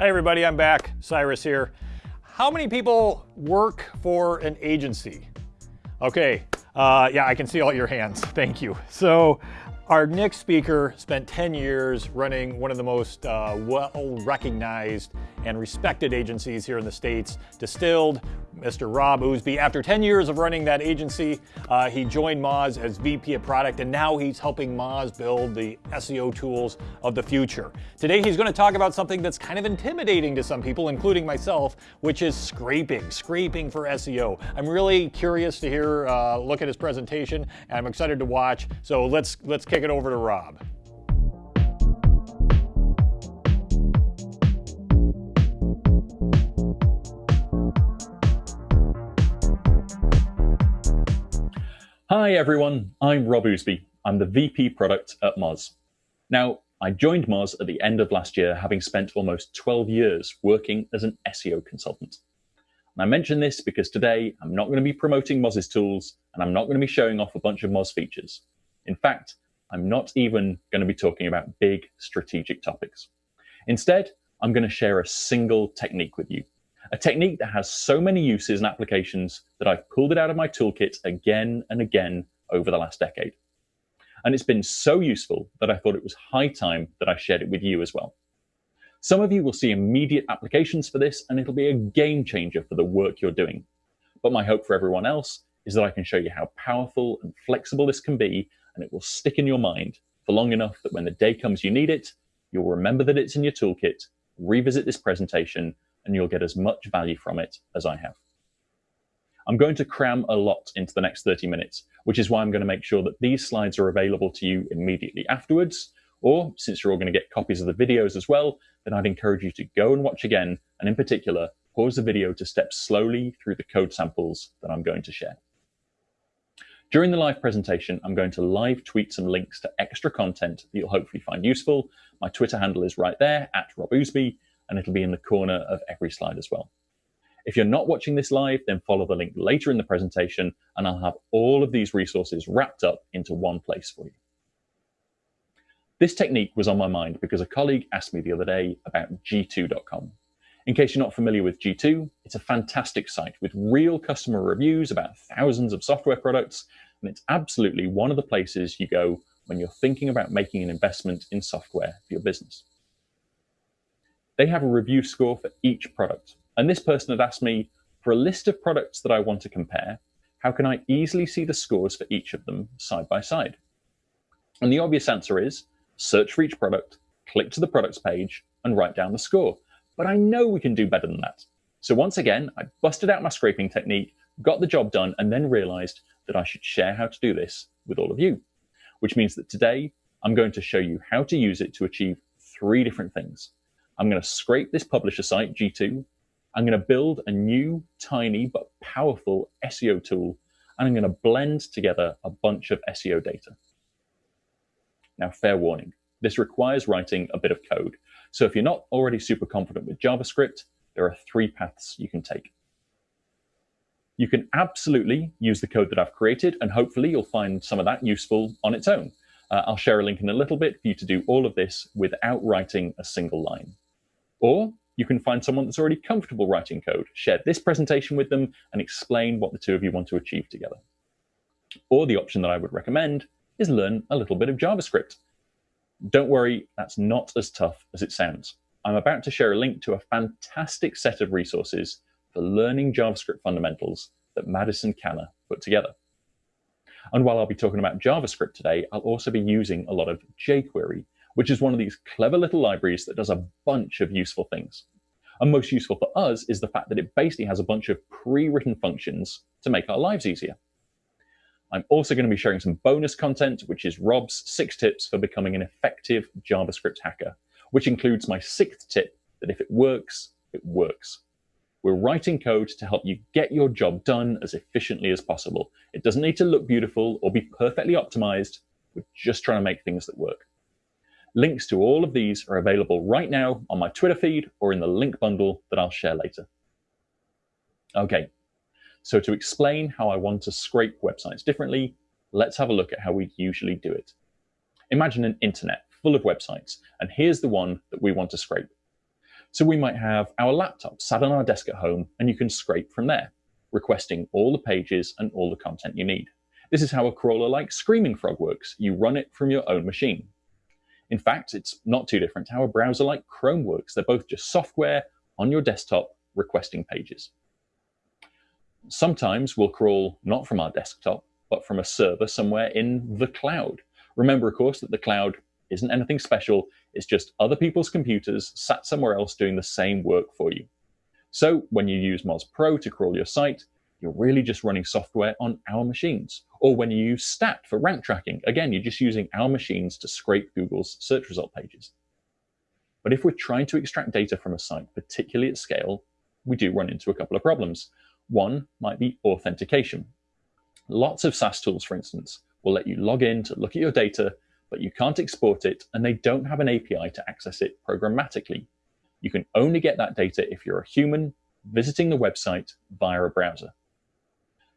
Hi everybody, I'm back. Cyrus here. How many people work for an agency? Okay, uh, yeah, I can see all your hands. Thank you. So our next speaker spent 10 years running one of the most uh, well-recognized and respected agencies here in the States, Distilled, Mr. Rob Ousbey. After 10 years of running that agency, uh, he joined Moz as VP of Product, and now he's helping Moz build the SEO tools of the future. Today, he's going to talk about something that's kind of intimidating to some people, including myself, which is scraping, scraping for SEO. I'm really curious to hear, uh, look at his presentation, and I'm excited to watch. So let's let's kick it over to Rob. Hi everyone, I'm Rob Ousbey. I'm the VP product at Moz. Now, I joined Moz at the end of last year, having spent almost 12 years working as an SEO consultant. And I mention this because today I'm not going to be promoting Moz's tools and I'm not going to be showing off a bunch of Moz features. In fact, I'm not even going to be talking about big strategic topics. Instead, I'm going to share a single technique with you a technique that has so many uses and applications that I've pulled it out of my toolkit again and again over the last decade. And it's been so useful that I thought it was high time that I shared it with you as well. Some of you will see immediate applications for this and it'll be a game changer for the work you're doing. But my hope for everyone else is that I can show you how powerful and flexible this can be and it will stick in your mind for long enough that when the day comes you need it, you'll remember that it's in your toolkit, revisit this presentation, and you'll get as much value from it as I have. I'm going to cram a lot into the next 30 minutes, which is why I'm going to make sure that these slides are available to you immediately afterwards. Or since you're all going to get copies of the videos as well, then I'd encourage you to go and watch again, and in particular, pause the video to step slowly through the code samples that I'm going to share. During the live presentation, I'm going to live tweet some links to extra content that you'll hopefully find useful. My Twitter handle is right there, at Rob Ousbey, and it'll be in the corner of every slide as well. If you're not watching this live, then follow the link later in the presentation and I'll have all of these resources wrapped up into one place for you. This technique was on my mind because a colleague asked me the other day about g2.com. In case you're not familiar with G2, it's a fantastic site with real customer reviews about thousands of software products, and it's absolutely one of the places you go when you're thinking about making an investment in software for your business. They have a review score for each product. And this person had asked me, for a list of products that I want to compare, how can I easily see the scores for each of them side by side? And the obvious answer is search for each product, click to the products page, and write down the score. But I know we can do better than that. So once again, I busted out my scraping technique, got the job done, and then realized that I should share how to do this with all of you. Which means that today, I'm going to show you how to use it to achieve three different things. I'm going to scrape this publisher site, G2. I'm going to build a new, tiny, but powerful SEO tool. And I'm going to blend together a bunch of SEO data. Now, fair warning, this requires writing a bit of code. So if you're not already super confident with JavaScript, there are three paths you can take. You can absolutely use the code that I've created, and hopefully you'll find some of that useful on its own. Uh, I'll share a link in a little bit for you to do all of this without writing a single line. Or you can find someone that's already comfortable writing code, share this presentation with them, and explain what the two of you want to achieve together. Or the option that I would recommend is learn a little bit of JavaScript. Don't worry, that's not as tough as it sounds. I'm about to share a link to a fantastic set of resources for learning JavaScript fundamentals that Madison Kanna put together. And while I'll be talking about JavaScript today, I'll also be using a lot of jQuery which is one of these clever little libraries that does a bunch of useful things. And most useful for us is the fact that it basically has a bunch of pre-written functions to make our lives easier. I'm also going to be sharing some bonus content, which is Rob's six tips for becoming an effective JavaScript hacker, which includes my sixth tip that if it works, it works. We're writing code to help you get your job done as efficiently as possible. It doesn't need to look beautiful or be perfectly optimized. We're just trying to make things that work. Links to all of these are available right now on my Twitter feed or in the link bundle that I'll share later. Okay, so to explain how I want to scrape websites differently, let's have a look at how we usually do it. Imagine an internet full of websites, and here's the one that we want to scrape. So we might have our laptop sat on our desk at home and you can scrape from there, requesting all the pages and all the content you need. This is how a crawler like Screaming Frog works. You run it from your own machine. In fact, it's not too different to how a browser like Chrome works. They're both just software on your desktop requesting pages. Sometimes we'll crawl not from our desktop, but from a server somewhere in the cloud. Remember, of course, that the cloud isn't anything special. It's just other people's computers sat somewhere else doing the same work for you. So when you use Moz Pro to crawl your site, you're really just running software on our machines. Or when you use Stat for rank tracking, again, you're just using our machines to scrape Google's search result pages. But if we're trying to extract data from a site, particularly at scale, we do run into a couple of problems. One might be authentication. Lots of SaaS tools, for instance, will let you log in to look at your data, but you can't export it and they don't have an API to access it programmatically. You can only get that data if you're a human visiting the website via a browser.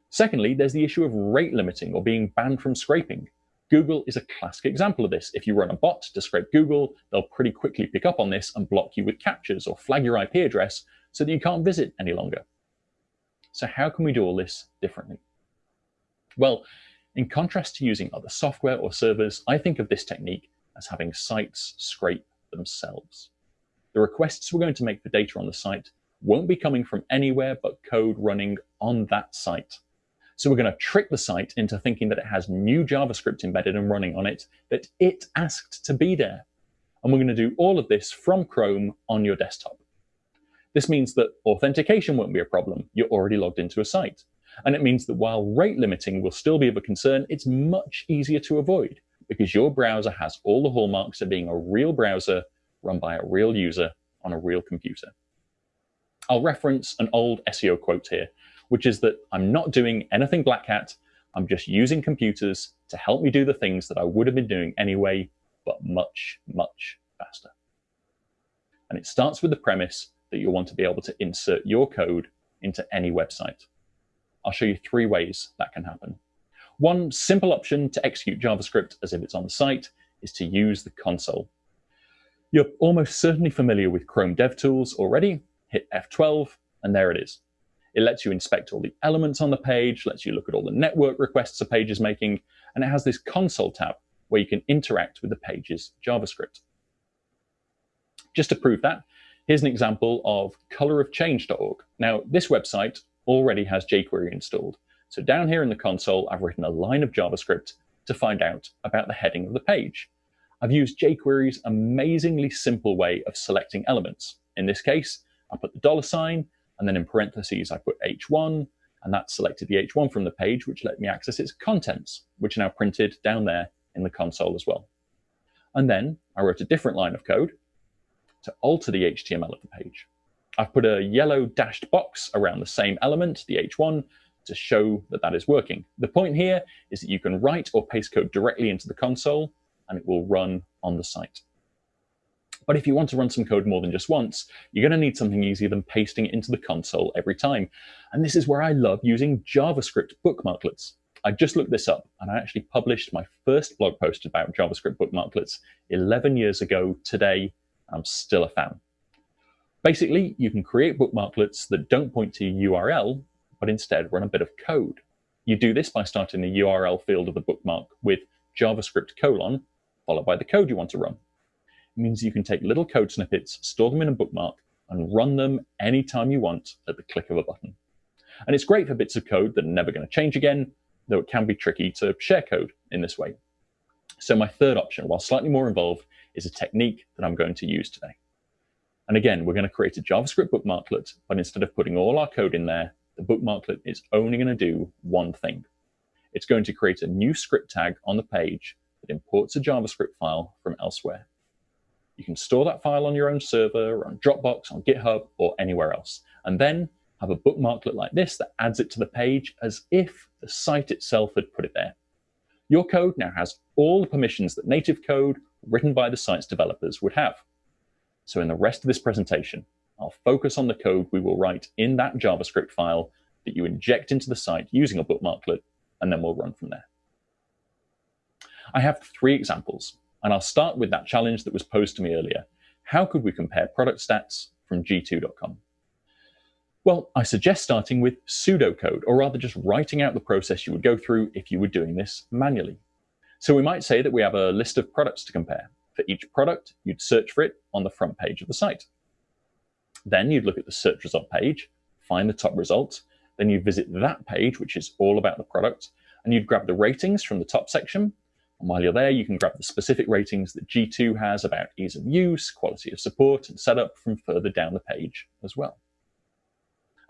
Secondly, there's the issue of rate limiting or being banned from scraping. Google is a classic example of this. If you run a bot to scrape Google, they'll pretty quickly pick up on this and block you with captchas or flag your IP address so that you can't visit any longer. So how can we do all this differently? Well, in contrast to using other software or servers, I think of this technique as having sites scrape themselves. The requests we're going to make for data on the site won't be coming from anywhere but code running on that site. So we're going to trick the site into thinking that it has new JavaScript embedded and running on it that it asked to be there. And we're going to do all of this from Chrome on your desktop. This means that authentication won't be a problem. You're already logged into a site. And it means that while rate limiting will still be of a concern, it's much easier to avoid because your browser has all the hallmarks of being a real browser run by a real user on a real computer. I'll reference an old SEO quote here which is that I'm not doing anything black hat. I'm just using computers to help me do the things that I would have been doing anyway, but much, much faster. And it starts with the premise that you'll want to be able to insert your code into any website. I'll show you three ways that can happen. One simple option to execute JavaScript as if it's on the site is to use the console. You're almost certainly familiar with Chrome DevTools already. Hit F12, and there it is. It lets you inspect all the elements on the page, lets you look at all the network requests a page is making, and it has this console tab where you can interact with the page's JavaScript. Just to prove that, here's an example of colorofchange.org. Now, this website already has jQuery installed. So down here in the console, I've written a line of JavaScript to find out about the heading of the page. I've used jQuery's amazingly simple way of selecting elements. In this case, I put the dollar sign and then in parentheses, I put H1, and that selected the H1 from the page, which let me access its contents, which are now printed down there in the console as well. And then I wrote a different line of code to alter the HTML of the page. I've put a yellow dashed box around the same element, the H1, to show that that is working. The point here is that you can write or paste code directly into the console and it will run on the site. But if you want to run some code more than just once, you're going to need something easier than pasting it into the console every time. And this is where I love using JavaScript bookmarklets. I just looked this up and I actually published my first blog post about JavaScript bookmarklets 11 years ago today. I'm still a fan. Basically, you can create bookmarklets that don't point to a URL, but instead run a bit of code. You do this by starting the URL field of the bookmark with JavaScript colon, followed by the code you want to run It means you can take little code snippets, store them in a bookmark, and run them anytime you want at the click of a button. And it's great for bits of code that are never going to change again, though it can be tricky to share code in this way. So my third option, while slightly more involved, is a technique that I'm going to use today. And again, we're going to create a JavaScript bookmarklet, but instead of putting all our code in there, the bookmarklet is only going to do one thing. It's going to create a new script tag on the page that imports a JavaScript file from elsewhere. You can store that file on your own server, on Dropbox, on GitHub, or anywhere else. And then have a bookmarklet like this that adds it to the page as if the site itself had put it there. Your code now has all the permissions that native code written by the site's developers would have. So in the rest of this presentation, I'll focus on the code we will write in that JavaScript file that you inject into the site using a bookmarklet, and then we'll run from there. I have three examples and I'll start with that challenge that was posed to me earlier. How could we compare product stats from g2.com? Well, I suggest starting with pseudocode, or rather just writing out the process you would go through if you were doing this manually. So we might say that we have a list of products to compare. For each product, you'd search for it on the front page of the site. Then you'd look at the search result page, find the top result, then you visit that page, which is all about the product, and you'd grab the ratings from the top section. And while you're there, you can grab the specific ratings that G2 has about ease of use, quality of support, and setup from further down the page as well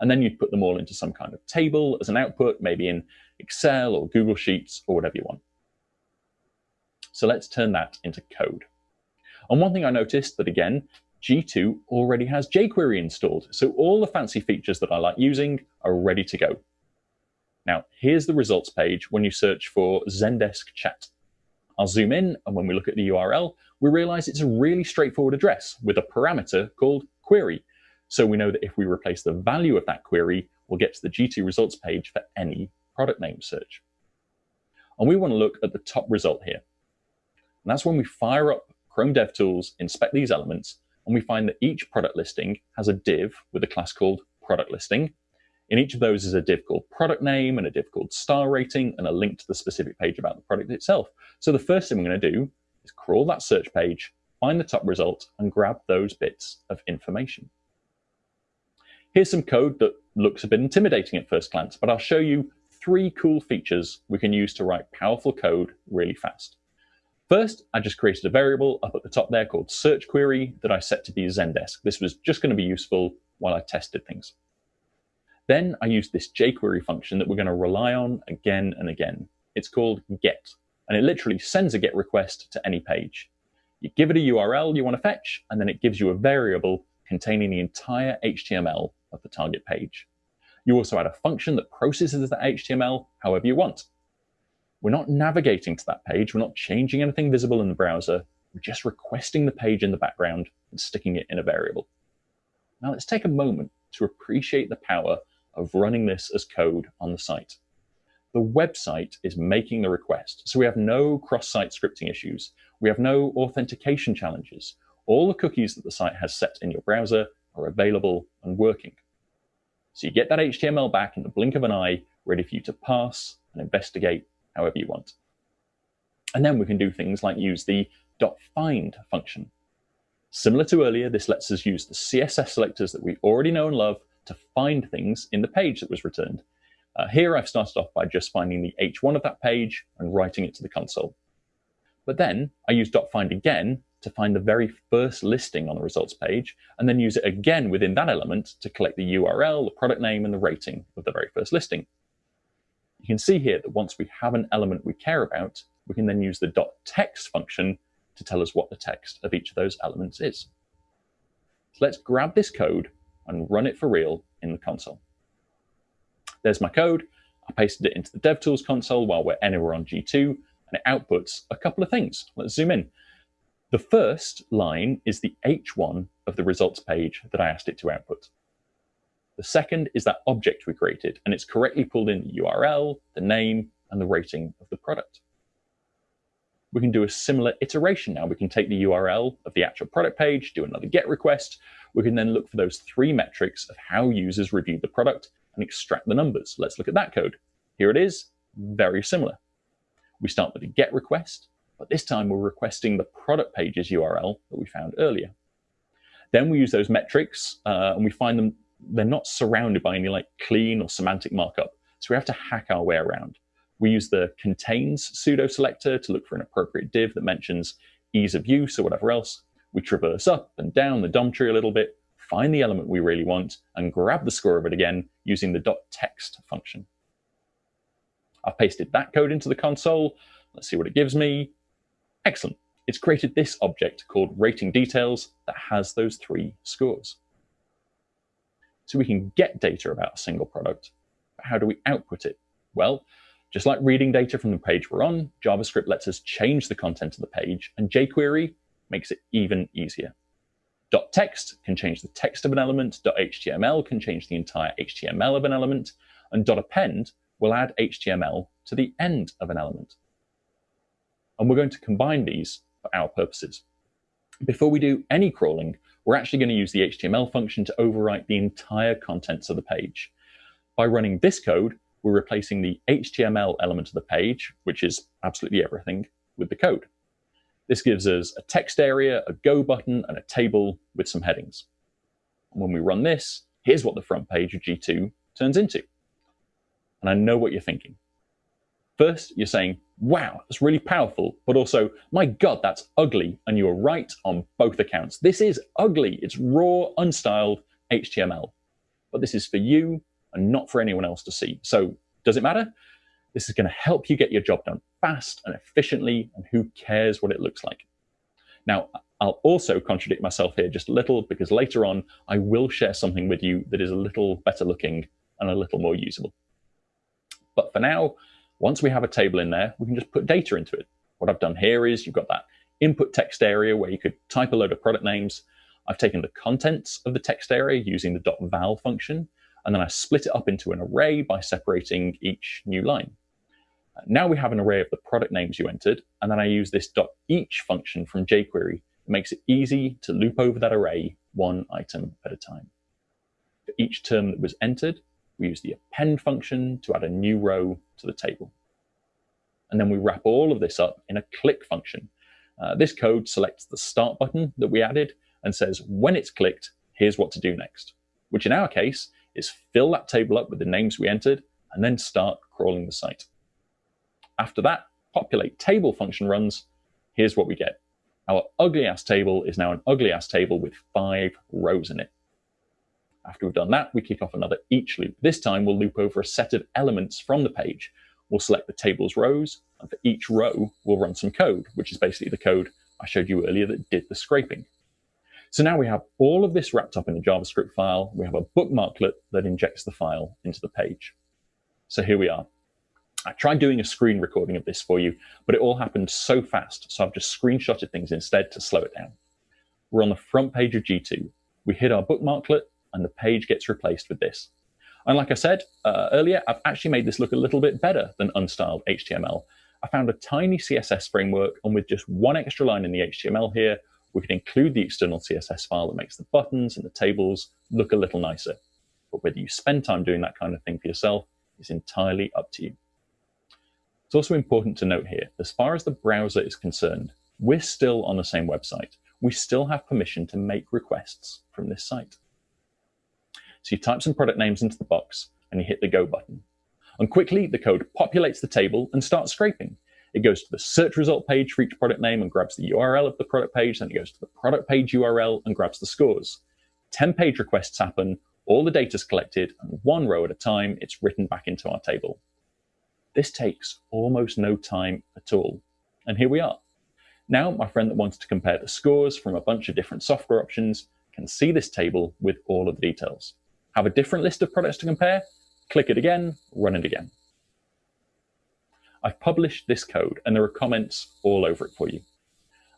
and then you'd put them all into some kind of table as an output, maybe in Excel or Google Sheets or whatever you want. So let's turn that into code. And one thing I noticed that again, G2 already has jQuery installed. So all the fancy features that I like using are ready to go. Now, here's the results page when you search for Zendesk chat. I'll zoom in, and when we look at the URL, we realize it's a really straightforward address with a parameter called query, so we know that if we replace the value of that query, we'll get to the G2 results page for any product name search. And we want to look at the top result here. And that's when we fire up Chrome DevTools, inspect these elements, and we find that each product listing has a div with a class called product listing. In each of those is a div called product name and a div called star rating and a link to the specific page about the product itself. So the first thing we're going to do is crawl that search page, find the top result, and grab those bits of information. Here's some code that looks a bit intimidating at first glance, but I'll show you three cool features we can use to write powerful code really fast. First, I just created a variable up at the top there called search query that I set to be Zendesk. This was just going to be useful while I tested things. Then I used this jQuery function that we're going to rely on again and again. It's called get, and it literally sends a get request to any page. You give it a URL you want to fetch, and then it gives you a variable containing the entire HTML of the target page. You also add a function that processes that HTML however you want. We're not navigating to that page, we're not changing anything visible in the browser, we're just requesting the page in the background and sticking it in a variable. Now let's take a moment to appreciate the power of running this as code on the site. The website is making the request, so we have no cross-site scripting issues. We have no authentication challenges. All the cookies that the site has set in your browser are available and working. So you get that HTML back in the blink of an eye, ready for you to pass and investigate however you want. And then we can do things like use the .find function. Similar to earlier, this lets us use the CSS selectors that we already know and love to find things in the page that was returned. Uh, here I've started off by just finding the H1 of that page and writing it to the console. But then I use .find again to find the very first listing on the results page, and then use it again within that element to collect the URL, the product name, and the rating of the very first listing. You can see here that once we have an element we care about, we can then use the .text function to tell us what the text of each of those elements is. So let's grab this code and run it for real in the console. There's my code. I pasted it into the DevTools console while we're anywhere on G2, and it outputs a couple of things. Let's zoom in. The first line is the H1 of the results page that I asked it to output. The second is that object we created, and it's correctly pulled in the URL, the name, and the rating of the product. We can do a similar iteration now. We can take the URL of the actual product page, do another GET request. We can then look for those three metrics of how users reviewed the product and extract the numbers. Let's look at that code. Here it is, very similar. We start with a GET request, but this time we're requesting the product page's URL that we found earlier. Then we use those metrics uh, and we find them, they're not surrounded by any like clean or semantic markup. So we have to hack our way around. We use the contains pseudo selector to look for an appropriate div that mentions ease of use or whatever else. We traverse up and down the DOM tree a little bit, find the element we really want, and grab the score of it again using the dot .text function. I've pasted that code into the console. Let's see what it gives me. Excellent. It's created this object called rating details that has those three scores. So we can get data about a single product, but how do we output it? Well, just like reading data from the page we're on, JavaScript lets us change the content of the page, and jQuery makes it even easier. .text can change the text of an element, .html can change the entire HTML of an element, and .append will add HTML to the end of an element and we're going to combine these for our purposes. Before we do any crawling, we're actually going to use the HTML function to overwrite the entire contents of the page. By running this code, we're replacing the HTML element of the page, which is absolutely everything, with the code. This gives us a text area, a go button, and a table with some headings. And when we run this, here's what the front page of G2 turns into. And I know what you're thinking. First, you're saying, wow, that's really powerful, but also, my God, that's ugly. And you're right on both accounts. This is ugly. It's raw, unstyled HTML. But this is for you and not for anyone else to see. So does it matter? This is going to help you get your job done fast and efficiently, and who cares what it looks like? Now, I'll also contradict myself here just a little because later on I will share something with you that is a little better looking and a little more usable. But for now, once we have a table in there, we can just put data into it. What I've done here is you've got that input text area where you could type a load of product names. I've taken the contents of the text area using the .val function, and then I split it up into an array by separating each new line. Now we have an array of the product names you entered, and then I use this .each function from jQuery. It makes it easy to loop over that array one item at a time. For each term that was entered, we use the append function to add a new row to the table. And then we wrap all of this up in a click function. Uh, this code selects the start button that we added and says, when it's clicked, here's what to do next, which in our case is fill that table up with the names we entered and then start crawling the site. After that, populate table function runs. Here's what we get. Our ugly ass table is now an ugly ass table with five rows in it. After we've done that, we kick off another each loop. This time we'll loop over a set of elements from the page. We'll select the table's rows, and for each row, we'll run some code, which is basically the code I showed you earlier that did the scraping. So now we have all of this wrapped up in a JavaScript file. We have a bookmarklet that injects the file into the page. So here we are. I tried doing a screen recording of this for you, but it all happened so fast, so I've just screenshotted things instead to slow it down. We're on the front page of G2. We hit our bookmarklet, and the page gets replaced with this. And like I said uh, earlier, I've actually made this look a little bit better than unstyled HTML. I found a tiny CSS framework, and with just one extra line in the HTML here, we can include the external CSS file that makes the buttons and the tables look a little nicer. But whether you spend time doing that kind of thing for yourself is entirely up to you. It's also important to note here, as far as the browser is concerned, we're still on the same website. We still have permission to make requests from this site. So you type some product names into the box and you hit the go button. And quickly, the code populates the table and starts scraping. It goes to the search result page for each product name and grabs the URL of the product page. Then it goes to the product page URL and grabs the scores. 10 page requests happen, all the data is collected, and one row at a time, it's written back into our table. This takes almost no time at all. And here we are. Now, my friend that wants to compare the scores from a bunch of different software options can see this table with all of the details. Have a different list of products to compare, click it again, run it again. I've published this code and there are comments all over it for you.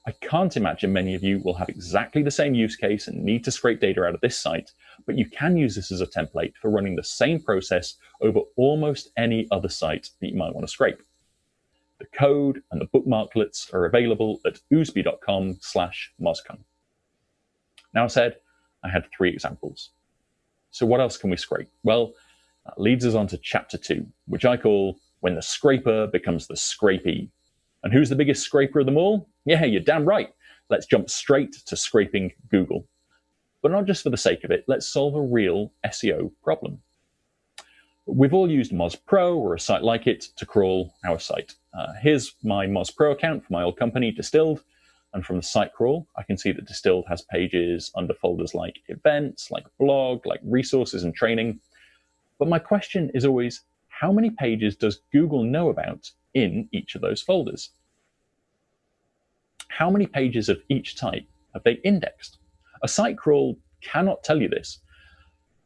I can't imagine many of you will have exactly the same use case and need to scrape data out of this site, but you can use this as a template for running the same process over almost any other site that you might want to scrape. The code and the bookmarklets are available at ousbey.com slash. Now I said I had three examples. So what else can we scrape? Well, that leads us on to chapter two, which I call when the scraper becomes the scrapey. And who's the biggest scraper of them all? Yeah, you're damn right. Let's jump straight to scraping Google. But not just for the sake of it, let's solve a real SEO problem. We've all used Moz Pro or a site like it to crawl our site. Uh, here's my Moz Pro account for my old company, Distilled. And from the site crawl, I can see that Distilled has pages under folders like events, like blog, like resources and training. But my question is always, how many pages does Google know about in each of those folders? How many pages of each type have they indexed? A site crawl cannot tell you this.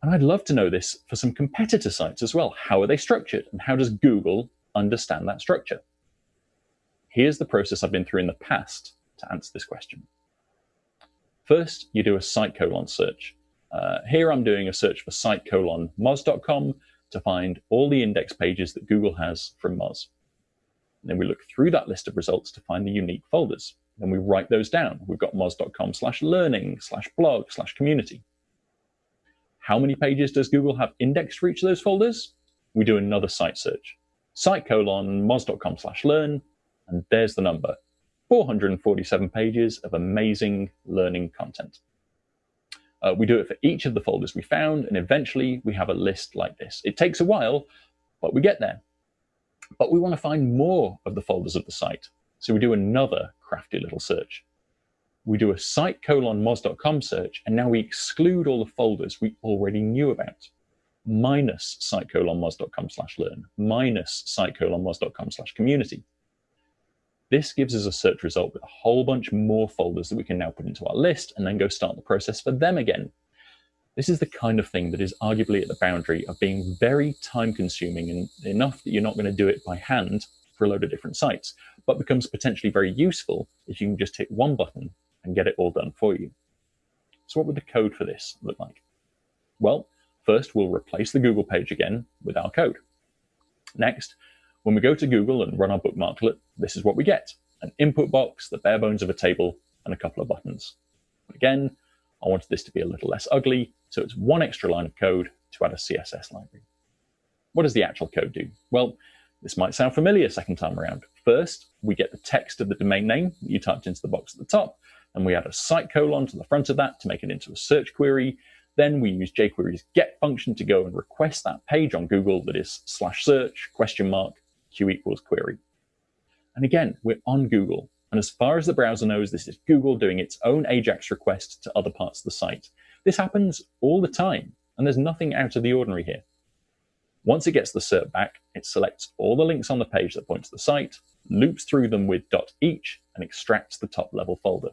And I'd love to know this for some competitor sites as well. How are they structured? And how does Google understand that structure? Here's the process I've been through in the past to answer this question. First, you do a site colon search. Uh, here I'm doing a search for site colon moz.com to find all the index pages that Google has from Moz. And then we look through that list of results to find the unique folders. Then we write those down. We've got moz.com slash learning slash blog slash community. How many pages does Google have indexed for each of those folders? We do another site search. Site colon moz.com slash learn, and there's the number. 447 pages of amazing learning content. Uh, we do it for each of the folders we found, and eventually we have a list like this. It takes a while, but we get there. But we want to find more of the folders of the site. So we do another crafty little search. We do a site colon moz.com search, and now we exclude all the folders we already knew about, minus site colon moz.com slash learn, minus site colon moz.com slash community. This gives us a search result with a whole bunch more folders that we can now put into our list and then go start the process for them again. This is the kind of thing that is arguably at the boundary of being very time consuming and enough that you're not going to do it by hand for a load of different sites, but becomes potentially very useful if you can just hit one button and get it all done for you. So what would the code for this look like? Well, first we'll replace the Google page again with our code. Next, when we go to Google and run our bookmarklet, this is what we get. An input box, the bare bones of a table, and a couple of buttons. Again, I wanted this to be a little less ugly, so it's one extra line of code to add a CSS library. What does the actual code do? Well, this might sound familiar second time around. First, we get the text of the domain name that you typed into the box at the top, and we add a site colon to the front of that to make it into a search query. Then we use jQuery's get function to go and request that page on Google that is slash search question mark equals query. And again, we're on Google. And as far as the browser knows, this is Google doing its own AJAX request to other parts of the site. This happens all the time, and there's nothing out of the ordinary here. Once it gets the SERP back, it selects all the links on the page that point to the site, loops through them with dot .each, and extracts the top level folder.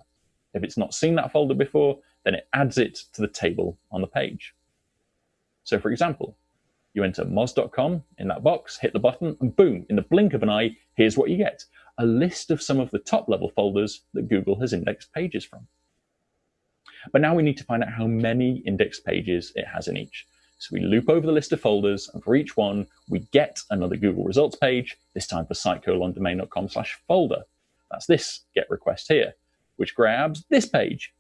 If it's not seen that folder before, then it adds it to the table on the page. So for example, you enter moz.com in that box, hit the button, and boom, in the blink of an eye, here's what you get a list of some of the top level folders that Google has indexed pages from. But now we need to find out how many indexed pages it has in each. So we loop over the list of folders, and for each one, we get another Google results page, this time for site colon domain.com slash folder. That's this get request here, which grabs this page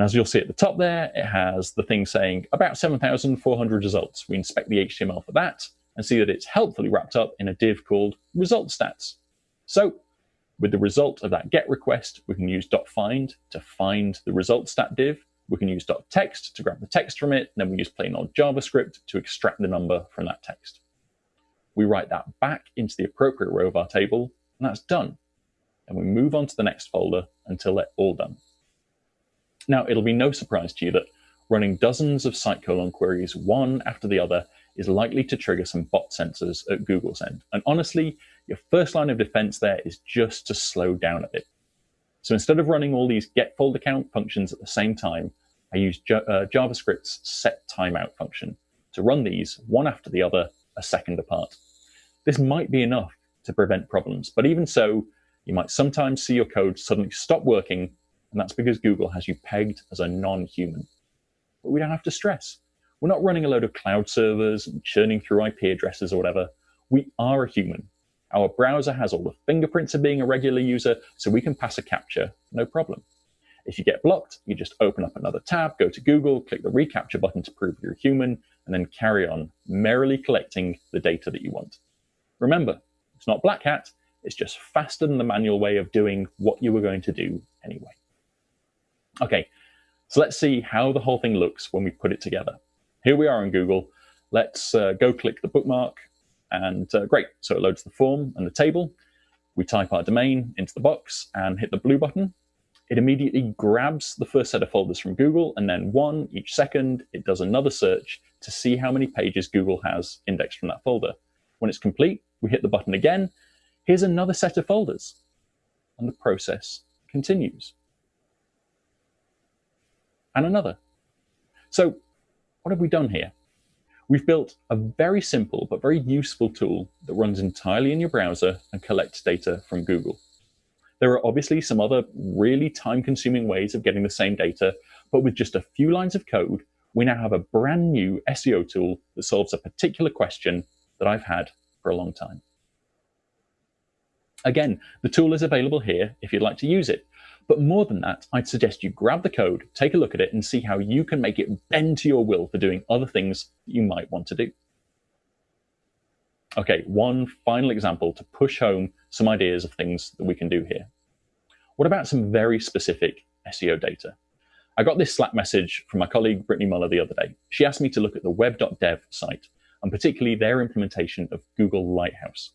and as you'll see at the top there, it has the thing saying about 7,400 results. We inspect the HTML for that and see that it's helpfully wrapped up in a div called result stats. So with the result of that get request, we can use .find to find the result stat div. We can use .text to grab the text from it. And then we use plain old JavaScript to extract the number from that text. We write that back into the appropriate row of our table, and that's done. And we move on to the next folder until they're all done. Now, it'll be no surprise to you that running dozens of site colon queries one after the other is likely to trigger some bot sensors at Google's end. And honestly, your first line of defense there is just to slow down a bit. So instead of running all these get folder count functions at the same time, I use uh, JavaScript's set timeout function to run these one after the other, a second apart. This might be enough to prevent problems, but even so, you might sometimes see your code suddenly stop working and that's because Google has you pegged as a non-human. But we don't have to stress. We're not running a load of cloud servers and churning through IP addresses or whatever. We are a human. Our browser has all the fingerprints of being a regular user, so we can pass a captcha, no problem. If you get blocked, you just open up another tab, go to Google, click the reCAPTCHA button to prove you're human, and then carry on, merrily collecting the data that you want. Remember, it's not black hat, it's just faster than the manual way of doing what you were going to do anyway. Okay, so let's see how the whole thing looks when we put it together. Here we are on Google. Let's uh, go click the bookmark and uh, great. So it loads the form and the table. We type our domain into the box and hit the blue button. It immediately grabs the first set of folders from Google and then one each second, it does another search to see how many pages Google has indexed from that folder. When it's complete, we hit the button again. Here's another set of folders and the process continues and another. So what have we done here? We've built a very simple but very useful tool that runs entirely in your browser and collects data from Google. There are obviously some other really time-consuming ways of getting the same data, but with just a few lines of code, we now have a brand new SEO tool that solves a particular question that I've had for a long time. Again, the tool is available here if you'd like to use it. But more than that, I'd suggest you grab the code, take a look at it, and see how you can make it bend to your will for doing other things you might want to do. Okay, one final example to push home some ideas of things that we can do here. What about some very specific SEO data? I got this Slack message from my colleague Britney Muller the other day. She asked me to look at the web.dev site, and particularly their implementation of Google Lighthouse.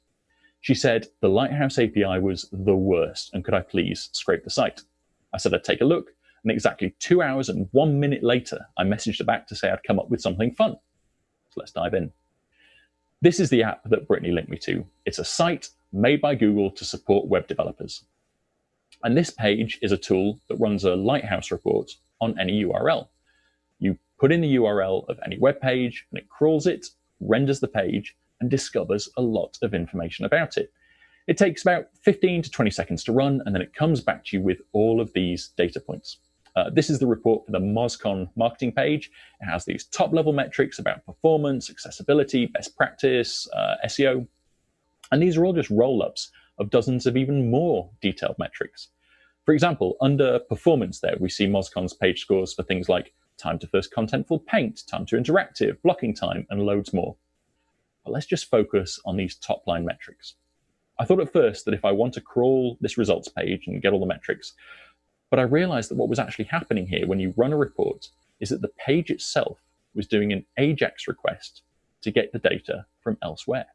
She said the Lighthouse API was the worst, and could I please scrape the site? I said I'd take a look, and exactly two hours and one minute later, I messaged her back to say I'd come up with something fun. So let's dive in. This is the app that Britney linked me to. It's a site made by Google to support web developers. And this page is a tool that runs a Lighthouse report on any URL. You put in the URL of any web page and it crawls it, renders the page, and discovers a lot of information about it. It takes about 15 to 20 seconds to run, and then it comes back to you with all of these data points. Uh, this is the report for the MozCon marketing page. It has these top level metrics about performance, accessibility, best practice, uh, SEO. And these are all just roll ups of dozens of even more detailed metrics. For example, under performance there, we see MozCon's page scores for things like time to first contentful paint, time to interactive, blocking time, and loads more. But let's just focus on these top line metrics. I thought at first that if I want to crawl this results page and get all the metrics, but I realized that what was actually happening here when you run a report is that the page itself was doing an AJAX request to get the data from elsewhere.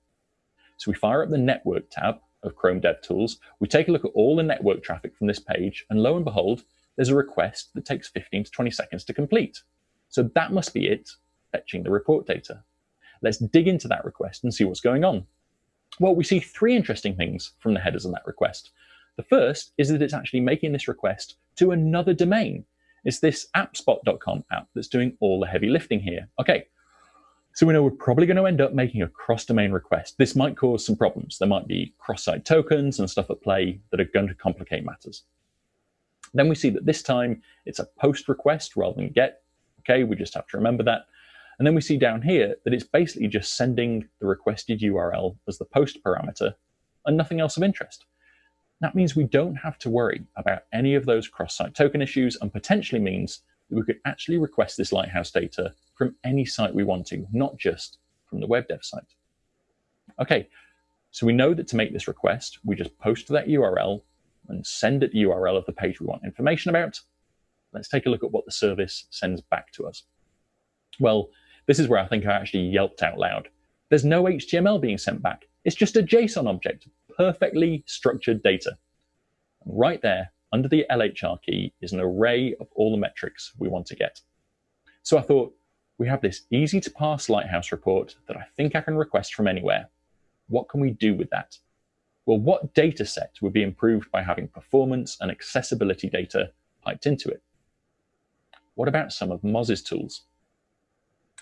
So we fire up the network tab of Chrome DevTools, we take a look at all the network traffic from this page, and lo and behold, there's a request that takes 15 to 20 seconds to complete. So that must be it fetching the report data. Let's dig into that request and see what's going on. Well, we see three interesting things from the headers on that request. The first is that it's actually making this request to another domain. It's this appspot.com app that's doing all the heavy lifting here. Okay, so we know we're probably going to end up making a cross-domain request. This might cause some problems. There might be cross-site tokens and stuff at play that are going to complicate matters. Then we see that this time it's a post request rather than get. Okay, we just have to remember that. And then we see down here that it's basically just sending the requested URL as the post parameter and nothing else of interest. That means we don't have to worry about any of those cross-site token issues and potentially means that we could actually request this Lighthouse data from any site we want to, not just from the web dev site. Okay, so we know that to make this request, we just post that URL and send it the URL of the page we want information about. Let's take a look at what the service sends back to us. Well, this is where I think I actually yelped out loud. There's no HTML being sent back. It's just a JSON object, perfectly structured data. And right there, under the LHR key, is an array of all the metrics we want to get. So I thought, we have this easy to parse Lighthouse report that I think I can request from anywhere. What can we do with that? Well, what data set would be improved by having performance and accessibility data piped into it? What about some of Moz's tools?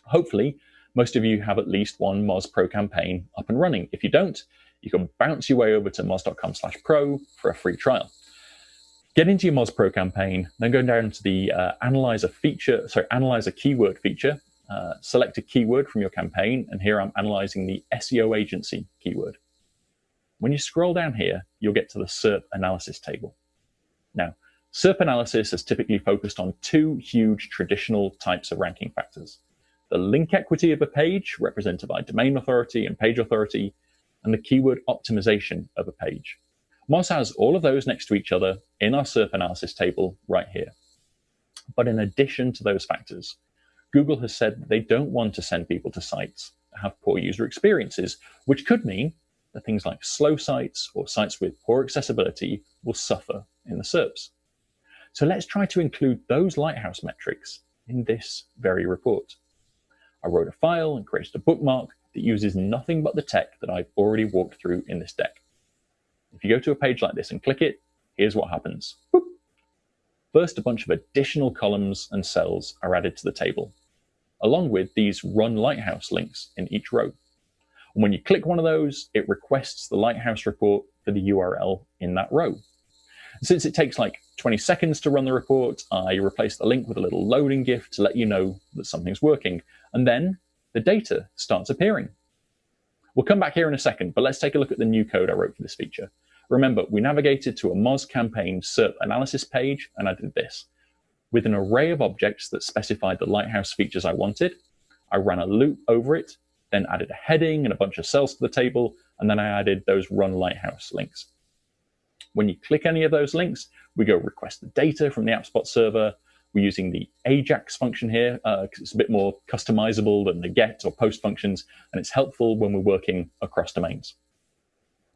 Hopefully, most of you have at least one Moz Pro campaign up and running. If you don't, you can bounce your way over to moz.com slash pro for a free trial. Get into your Moz Pro campaign, then go down to the uh, analyzer feature, sorry, analyzer keyword feature, uh, select a keyword from your campaign, and here I'm analyzing the SEO agency keyword. When you scroll down here, you'll get to the SERP analysis table. Now, SERP analysis is typically focused on two huge traditional types of ranking factors. The link equity of a page, represented by domain authority and page authority, and the keyword optimization of a page. Moz has all of those next to each other in our SERP analysis table right here. But in addition to those factors, Google has said they don't want to send people to sites that have poor user experiences, which could mean that things like slow sites or sites with poor accessibility will suffer in the SERPs. So let's try to include those Lighthouse metrics in this very report. I wrote a file and created a bookmark that uses nothing but the tech that I've already walked through in this deck. If you go to a page like this and click it, here's what happens. Boop. First, a bunch of additional columns and cells are added to the table, along with these Run Lighthouse links in each row. And when you click one of those, it requests the Lighthouse report for the URL in that row. Since it takes like 20 seconds to run the report, I replace the link with a little loading GIF to let you know that something's working. And then the data starts appearing. We'll come back here in a second, but let's take a look at the new code I wrote for this feature. Remember, we navigated to a Moz campaign SERP analysis page, and I did this. With an array of objects that specified the Lighthouse features I wanted, I ran a loop over it, then added a heading and a bunch of cells to the table, and then I added those run Lighthouse links. When you click any of those links, we go request the data from the AppSpot server. We're using the AJAX function here uh, it's a bit more customizable than the get or post functions, and it's helpful when we're working across domains.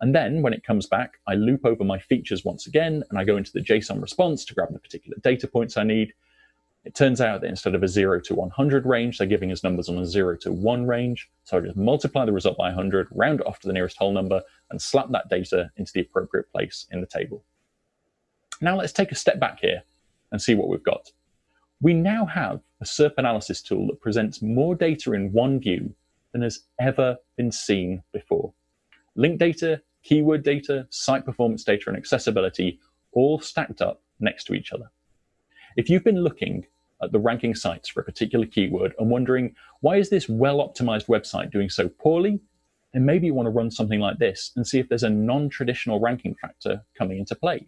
And then when it comes back, I loop over my features once again, and I go into the JSON response to grab the particular data points I need. It turns out that instead of a 0 to 100 range, they're giving us numbers on a 0 to 1 range. So I just multiply the result by 100, round it off to the nearest whole number, and slap that data into the appropriate place in the table. Now let's take a step back here and see what we've got. We now have a SERP analysis tool that presents more data in one view than has ever been seen before. Link data, keyword data, site performance data, and accessibility all stacked up next to each other. If you've been looking at the ranking sites for a particular keyword and wondering, why is this well-optimized website doing so poorly? Then maybe you want to run something like this and see if there's a non-traditional ranking factor coming into play.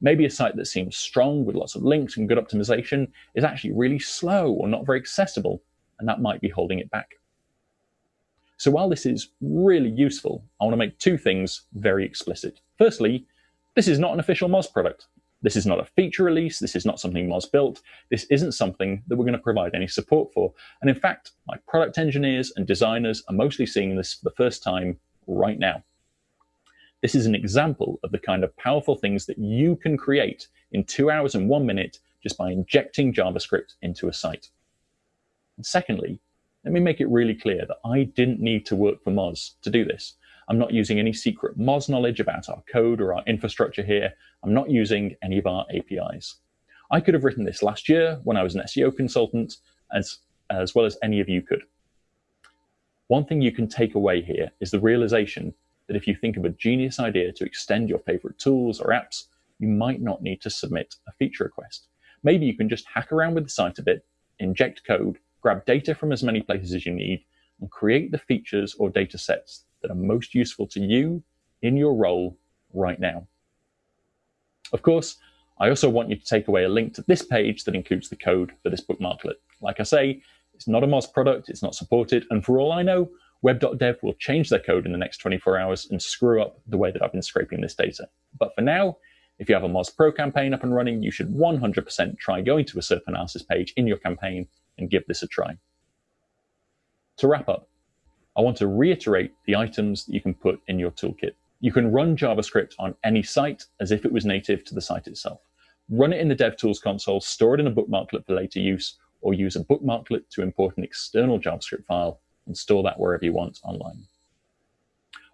Maybe a site that seems strong with lots of links and good optimization is actually really slow or not very accessible, and that might be holding it back. So while this is really useful, I want to make two things very explicit. Firstly, this is not an official Moz product. This is not a feature release. This is not something Moz built. This isn't something that we're going to provide any support for. And in fact, my product engineers and designers are mostly seeing this for the first time right now. This is an example of the kind of powerful things that you can create in two hours and one minute just by injecting JavaScript into a site. And secondly, let me make it really clear that I didn't need to work for Moz to do this. I'm not using any secret Moz knowledge about our code or our infrastructure here. I'm not using any of our APIs. I could have written this last year when I was an SEO consultant, as, as well as any of you could. One thing you can take away here is the realization that if you think of a genius idea to extend your favorite tools or apps, you might not need to submit a feature request. Maybe you can just hack around with the site a bit, inject code, grab data from as many places as you need, and create the features or data sets that are most useful to you in your role right now. Of course, I also want you to take away a link to this page that includes the code for this bookmarklet. Like I say, it's not a Moz product, it's not supported, and for all I know, web.dev will change their code in the next 24 hours and screw up the way that I've been scraping this data. But for now, if you have a Moz Pro campaign up and running, you should 100% try going to a SERP analysis page in your campaign and give this a try. To wrap up, I want to reiterate the items that you can put in your toolkit. You can run JavaScript on any site as if it was native to the site itself. Run it in the DevTools console, store it in a bookmarklet for later use, or use a bookmarklet to import an external JavaScript file and store that wherever you want online.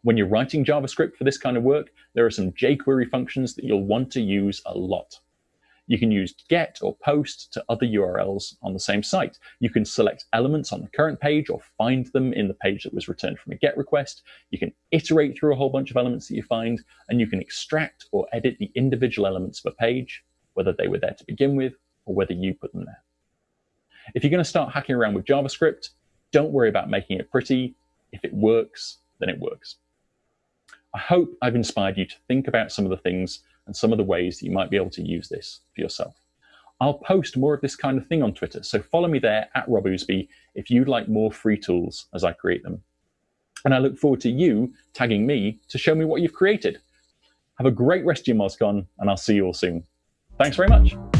When you're writing JavaScript for this kind of work, there are some jQuery functions that you'll want to use a lot. You can use get or post to other URLs on the same site. You can select elements on the current page or find them in the page that was returned from a get request. You can iterate through a whole bunch of elements that you find, and you can extract or edit the individual elements of a page, whether they were there to begin with or whether you put them there. If you're going to start hacking around with JavaScript, don't worry about making it pretty. If it works, then it works. I hope I've inspired you to think about some of the things and some of the ways that you might be able to use this for yourself. I'll post more of this kind of thing on Twitter, so follow me there at Rob Ousbey if you'd like more free tools as I create them. And I look forward to you tagging me to show me what you've created. Have a great rest of your MozCon, and I'll see you all soon. Thanks very much.